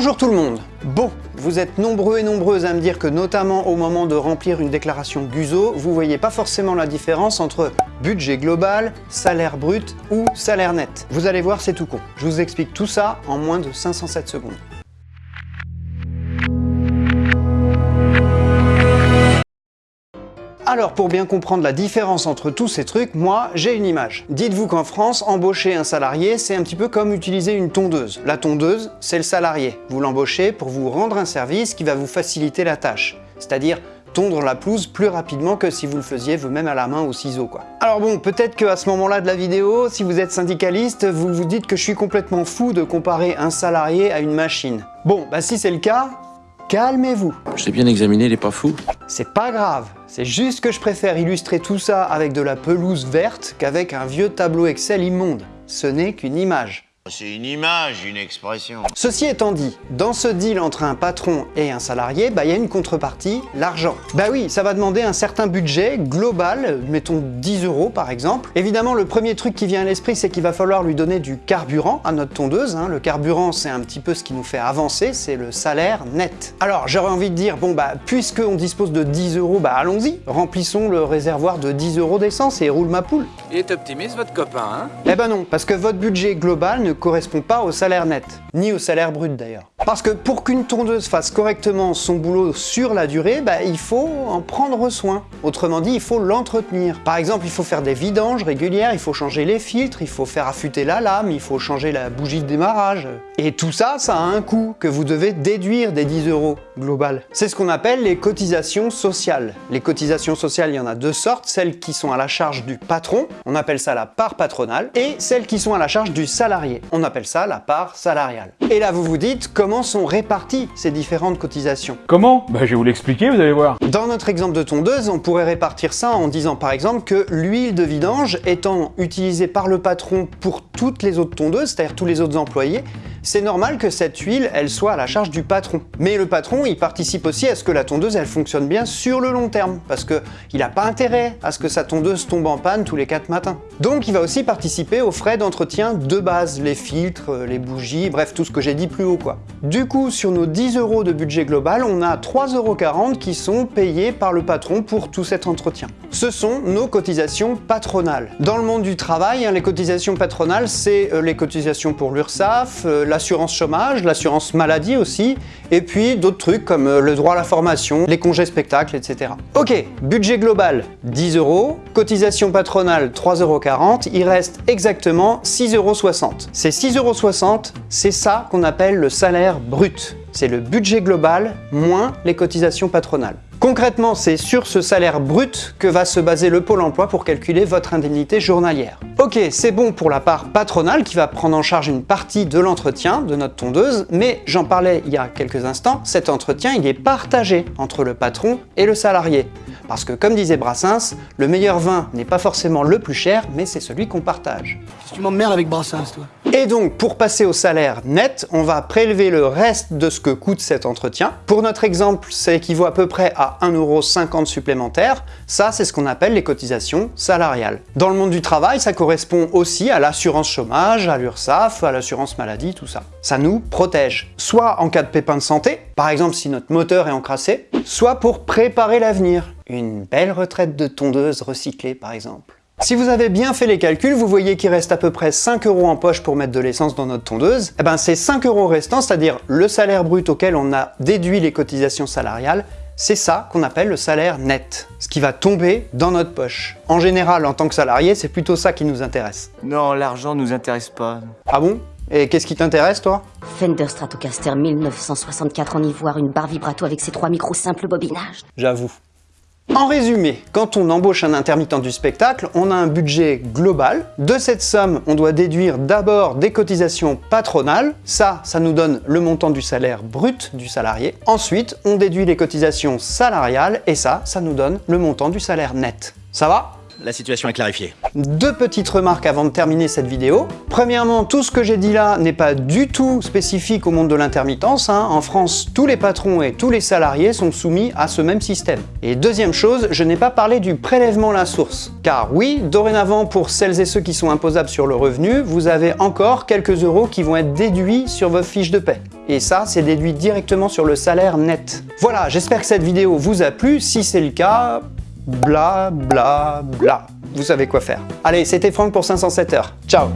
Bonjour tout le monde Bon, vous êtes nombreux et nombreuses à me dire que notamment au moment de remplir une déclaration GUSO, vous voyez pas forcément la différence entre budget global, salaire brut ou salaire net. Vous allez voir, c'est tout con. Je vous explique tout ça en moins de 507 secondes. Alors pour bien comprendre la différence entre tous ces trucs, moi j'ai une image. Dites-vous qu'en France, embaucher un salarié, c'est un petit peu comme utiliser une tondeuse. La tondeuse, c'est le salarié. Vous l'embauchez pour vous rendre un service qui va vous faciliter la tâche. C'est-à-dire tondre la pelouse plus rapidement que si vous le faisiez vous-même à la main au ciseau. Alors bon, peut-être qu'à ce moment-là de la vidéo, si vous êtes syndicaliste, vous vous dites que je suis complètement fou de comparer un salarié à une machine. Bon, bah si c'est le cas, calmez-vous. Je bien examiné, il est pas fou. C'est pas grave, c'est juste que je préfère illustrer tout ça avec de la pelouse verte qu'avec un vieux tableau Excel immonde. Ce n'est qu'une image. C'est une image, une expression. Ceci étant dit, dans ce deal entre un patron et un salarié, bah, il y a une contrepartie, l'argent. Bah oui, ça va demander un certain budget global, mettons 10 euros par exemple. Évidemment, le premier truc qui vient à l'esprit, c'est qu'il va falloir lui donner du carburant à notre tondeuse. Hein. Le carburant, c'est un petit peu ce qui nous fait avancer, c'est le salaire net. Alors, j'aurais envie de dire, bon bah, puisqu'on dispose de 10 euros, bah allons-y, remplissons le réservoir de 10 euros d'essence et roule ma poule. Il est optimiste votre copain, hein? Eh ben non, parce que votre budget global ne correspond pas au salaire net, ni au salaire brut d'ailleurs. Parce que pour qu'une tondeuse fasse correctement son boulot sur la durée, bah, il faut en prendre soin. Autrement dit, il faut l'entretenir. Par exemple, il faut faire des vidanges régulières, il faut changer les filtres, il faut faire affûter la lame, il faut changer la bougie de démarrage. Et tout ça, ça a un coût que vous devez déduire des 10 euros global. C'est ce qu'on appelle les cotisations sociales. Les cotisations sociales, il y en a deux sortes, celles qui sont à la charge du patron, on appelle ça la part patronale, et celles qui sont à la charge du salarié, on appelle ça la part salariale. Et là, vous vous dites, comment sont réparties ces différentes cotisations? Comment? Bah je vais vous l'expliquer, vous allez voir. Dans notre exemple de tondeuse, on pourrait répartir ça en disant par exemple que l'huile de vidange étant utilisée par le patron pour toutes les autres tondeuses, c'est-à-dire tous les autres employés, c'est normal que cette huile, elle soit à la charge du patron. Mais le patron, il participe aussi à ce que la tondeuse, elle fonctionne bien sur le long terme, parce qu'il n'a pas intérêt à ce que sa tondeuse tombe en panne tous les 4 matins. Donc il va aussi participer aux frais d'entretien de base, les filtres, les bougies, bref, tout ce que j'ai dit plus haut quoi. Du coup, sur nos 10 euros de budget global, on a 3,40 euros qui sont payés par le patron pour tout cet entretien. Ce sont nos cotisations patronales. Dans le monde du travail, hein, les cotisations patronales, c'est euh, les cotisations pour l'URSSAF, euh, l'assurance chômage, l'assurance maladie aussi, et puis d'autres trucs comme euh, le droit à la formation, les congés spectacles, etc. Ok, budget global 10 euros, cotisation patronale 3,40 euros, il reste exactement 6,60 euros. Ces 6,60 euros, c'est ça qu'on appelle le salaire brut. C'est le budget global moins les cotisations patronales. Concrètement, c'est sur ce salaire brut que va se baser le Pôle emploi pour calculer votre indemnité journalière. Ok, c'est bon pour la part patronale qui va prendre en charge une partie de l'entretien de notre tondeuse, mais j'en parlais il y a quelques instants, cet entretien il est partagé entre le patron et le salarié. Parce que comme disait Brassens, le meilleur vin n'est pas forcément le plus cher, mais c'est celui qu'on partage. Tu m'emmerdes avec Brassens, toi. Et donc, pour passer au salaire net, on va prélever le reste de ce que coûte cet entretien. Pour notre exemple, ça équivaut à peu près à 1,50€ supplémentaire. Ça, c'est ce qu'on appelle les cotisations salariales. Dans le monde du travail, ça correspond aussi à l'assurance chômage, à l'URSSAF, à l'assurance maladie, tout ça. Ça nous protège, soit en cas de pépin de santé, par exemple si notre moteur est encrassé, soit pour préparer l'avenir. Une belle retraite de tondeuse recyclée, par exemple. Si vous avez bien fait les calculs, vous voyez qu'il reste à peu près 5 euros en poche pour mettre de l'essence dans notre tondeuse. Eh ben, ces 5 euros restants, c'est-à-dire le salaire brut auquel on a déduit les cotisations salariales, c'est ça qu'on appelle le salaire net, ce qui va tomber dans notre poche. En général, en tant que salarié, c'est plutôt ça qui nous intéresse. Non, l'argent nous intéresse pas. Ah bon? Et qu'est-ce qui t'intéresse, toi? Fender Stratocaster 1964 en ivoire, une barre vibrato avec ses trois micros simples bobinages. J'avoue. En résumé, quand on embauche un intermittent du spectacle, on a un budget global. De cette somme, on doit déduire d'abord des cotisations patronales. Ça, ça nous donne le montant du salaire brut du salarié. Ensuite, on déduit les cotisations salariales et ça, ça nous donne le montant du salaire net. Ça va? La situation est clarifiée. Deux petites remarques avant de terminer cette vidéo. Premièrement, tout ce que j'ai dit là n'est pas du tout spécifique au monde de l'intermittence. hein. En France, tous les patrons et tous les salariés sont soumis à ce même système. Et deuxième chose, je n'ai pas parlé du prélèvement à la source. Car oui, dorénavant, pour celles et ceux qui sont imposables sur le revenu, vous avez encore quelques euros qui vont être déduits sur vos fiches de paie. et ça, c'est déduit directement sur le salaire net. Voilà, j'espère que cette vidéo vous a plu. Si c'est le cas, bla bla bla. Vous savez quoi faire. Allez, c'était Franck pour 507 heures. Ciao